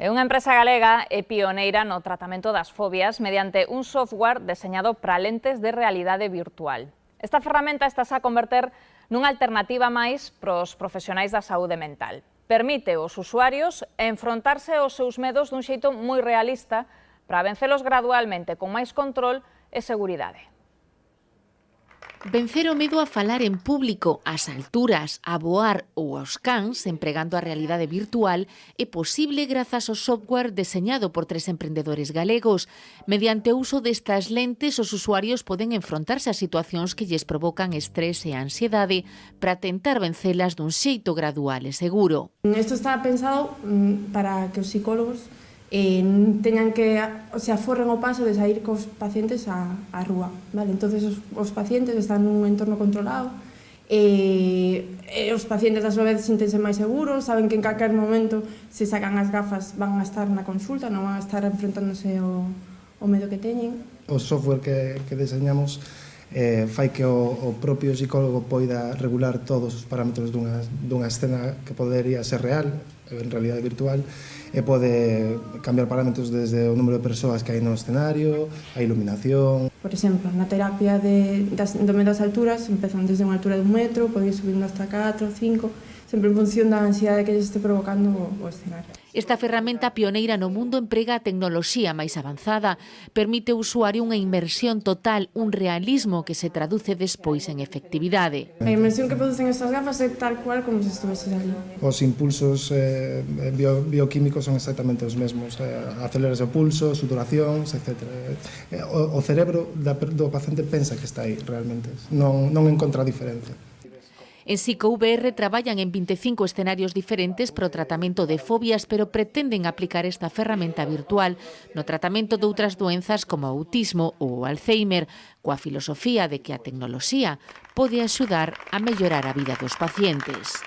E unha empresa galega é pioneira no tratamento das fobias mediante un software deseñado para lentes de realidade virtual. Esta ferramenta está a converter nunha alternativa máis para os profesionais da saúde mental. Permite aos usuarios enfrontarse aos seus medos dun xeito moi realista para vencelos gradualmente con máis control e seguridade. Vencer o medo a falar en público, ás alturas, a voar ou aos cans, empregando a realidade virtual, é posible grazas ao software deseñado por tres emprendedores galegos. Mediante o uso destas lentes, os usuarios poden enfrontarse a situacións que lles provocan estrés e ansiedade para tentar vencelas dun xeito gradual e seguro. Isto está pensado mm, para que os psicólogos eh, teñan que, se aforren o paso de sair cos pacientes á, á rúa. Vale? Entón, os, os pacientes están nun entorno controlado, e, e os pacientes a súa vez sintense máis seguros, saben que en calquer momento se sacan as gafas van a estar na consulta, non van a estar enfrentándose ao, ao medo que teñen. O software que, que deseñamos eh, fai que o, o propio psicólogo poida regular todos os parámetros dunha, dunha escena que podería ser real, en realidade virtual, e pode cambiar parámetros desde o número de persoas que hai no escenario, a iluminación... Por exemplo, na terapia de, das, do medo das alturas, empezan desde unha altura de un metro, poden ir subindo hasta 4, 5 sempre en función da ansiedade que lle este provocando o escenario. Esta ferramenta pioneira no mundo emprega a tecnoloxía máis avanzada, permite ao usuario unha inmersión total, un realismo que se traduce despois en efectividade. A inmersión que producen estas gafas é tal cual como se estuvese ali. Os impulsos eh, bio, bioquímicos son exactamente os mesmos, eh, aceleras o pulso, suturacións, etc. Eh, o, o cerebro da, do paciente pensa que está aí realmente, non, non encontra diferencia. En PsicoVR traballan en 25 escenarios diferentes para o tratamento de fobias, pero pretenden aplicar esta ferramenta virtual no tratamento de outras doenzas como o autismo ou o Alzheimer, coa filosofía de que a tecnoloxía pode axudar a mellorar a vida dos pacientes.